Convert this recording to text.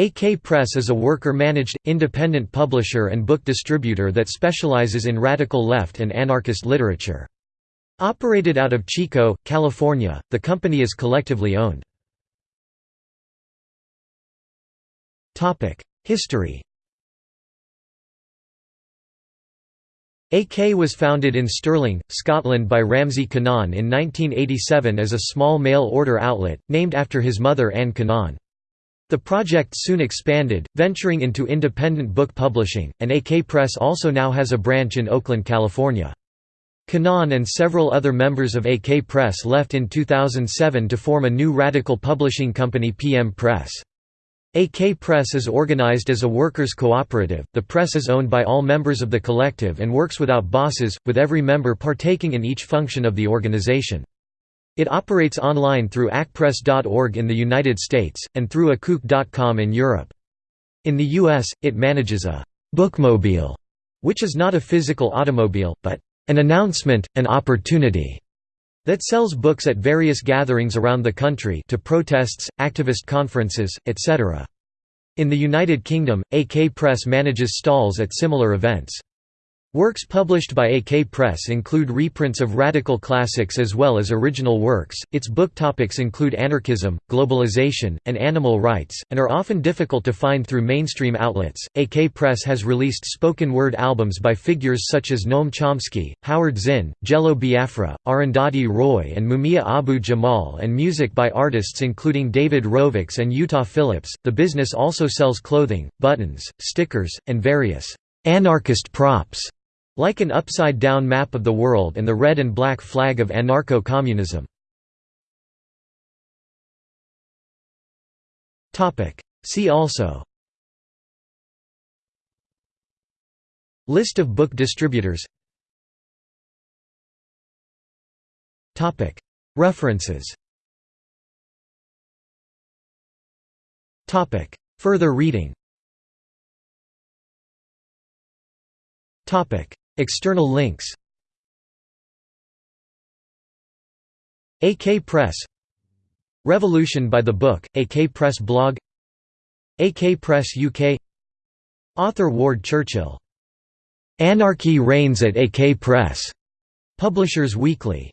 AK Press is a worker-managed, independent publisher and book distributor that specializes in radical left and anarchist literature. Operated out of Chico, California, the company is collectively owned. History AK was founded in Stirling, Scotland by Ramsey Kanaan in 1987 as a small mail-order outlet, named after his mother Anne Kanaan. The project soon expanded, venturing into independent book publishing, and AK Press also now has a branch in Oakland, California. Kanaan and several other members of AK Press left in 2007 to form a new radical publishing company PM Press. AK Press is organized as a workers' cooperative. The press is owned by all members of the collective and works without bosses, with every member partaking in each function of the organization. It operates online through akpress.org in the United States, and through akuk.com in Europe. In the US, it manages a bookmobile, which is not a physical automobile, but an announcement, an opportunity that sells books at various gatherings around the country to protests, activist conferences, etc. In the United Kingdom, AK Press manages stalls at similar events. Works published by AK Press include reprints of radical classics as well as original works. Its book topics include anarchism, globalization, and animal rights, and are often difficult to find through mainstream outlets. AK Press has released spoken word albums by figures such as Noam Chomsky, Howard Zinn, Jello Biafra, Arundhati Roy, and Mumia Abu Jamal, and music by artists including David Rovics and Utah Phillips. The business also sells clothing, buttons, stickers, and various anarchist props like an upside-down map of the world and the red and black flag of anarcho-communism. See also. List of book distributors. References. Further reading External links. AK Press. Revolution by the Book, AK Press blog. AK Press UK Author Ward Churchill. "'Anarchy Reigns at AK Press' Publishers Weekly